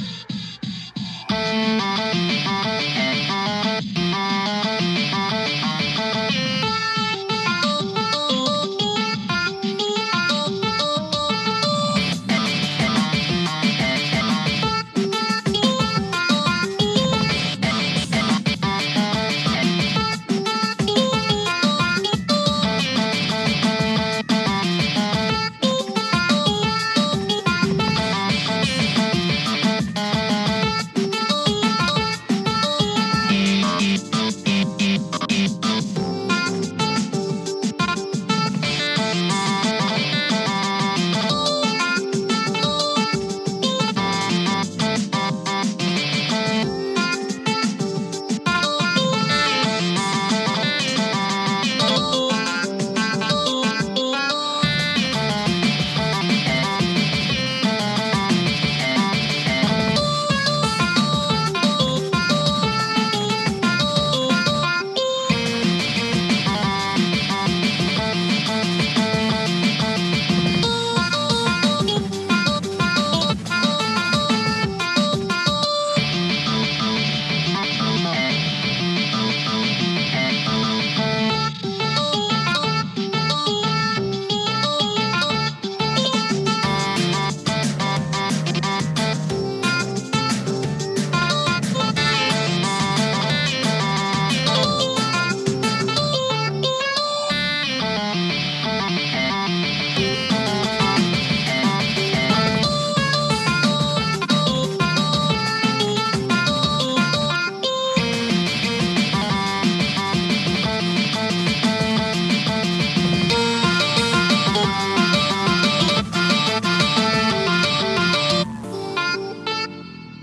you